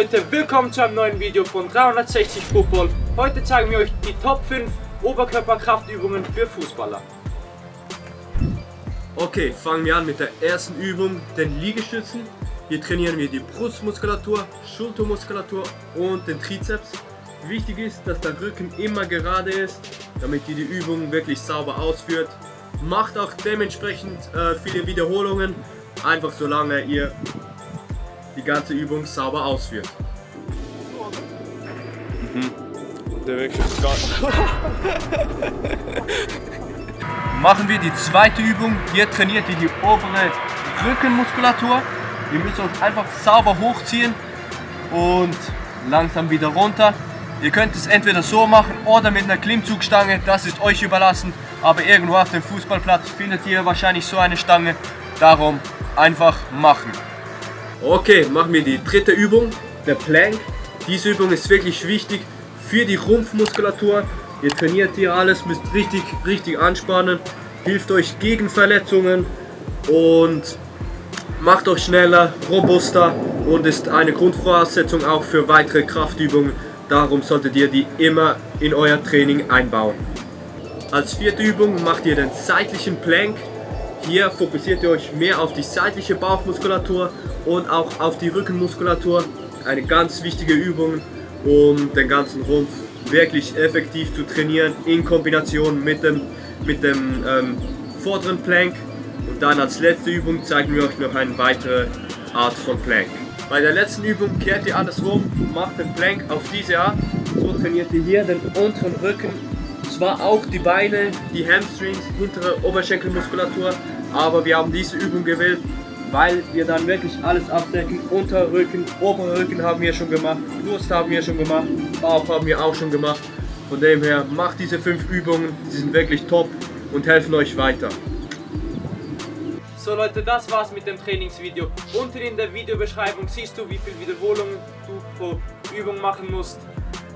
Leute, willkommen zu einem neuen Video von 360 Football. Heute zeigen wir euch die Top 5 Oberkörperkraftübungen für Fußballer. Okay, fangen wir an mit der ersten Übung, den Liegestützen. Hier trainieren wir die Brustmuskulatur, Schultermuskulatur und den Trizeps. Wichtig ist, dass der Rücken immer gerade ist, damit ihr die Übung wirklich sauber ausführt. Macht auch dementsprechend äh, viele Wiederholungen, einfach solange ihr die ganze Übung sauber ausführt. Der Weg ist gar Machen wir die zweite Übung. Hier trainiert ihr die obere Rückenmuskulatur. Ihr müsst euch einfach sauber hochziehen und langsam wieder runter. Ihr könnt es entweder so machen oder mit einer Klimmzugstange, das ist euch überlassen. Aber irgendwo auf dem Fußballplatz findet ihr wahrscheinlich so eine Stange. Darum einfach machen. Okay, machen wir die dritte Übung, der Plank. Diese Übung ist wirklich wichtig für die Rumpfmuskulatur. Ihr trainiert hier alles, müsst richtig, richtig anspannen, hilft euch gegen Verletzungen und macht euch schneller, robuster und ist eine Grundvoraussetzung auch für weitere Kraftübungen. Darum solltet ihr die immer in euer Training einbauen. Als vierte Übung macht ihr den seitlichen Plank. Hier fokussiert ihr euch mehr auf die seitliche Bauchmuskulatur und auch auf die Rückenmuskulatur. Eine ganz wichtige Übung, um den ganzen Rumpf wirklich effektiv zu trainieren in Kombination mit dem, mit dem ähm, vorderen Plank. Und dann als letzte Übung zeigen wir euch noch eine weitere Art von Plank. Bei der letzten Übung kehrt ihr alles rum, macht den Plank auf diese Art. So trainiert ihr hier den unteren Rücken, zwar auch die Beine, die Hamstrings, hintere Oberschenkelmuskulatur, aber wir haben diese Übung gewählt, weil wir dann wirklich alles abdecken. Unterrücken, Oberrücken haben wir schon gemacht, Brust haben wir schon gemacht, Bauch haben wir auch schon gemacht. Von dem her, macht diese fünf Übungen, sie sind wirklich top und helfen euch weiter. So Leute, das war's mit dem Trainingsvideo. Unten in der Videobeschreibung siehst du, wie viel Wiederholungen du pro Übung machen musst.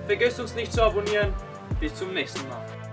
Vergesst uns nicht zu abonnieren. Bis zum nächsten Mal.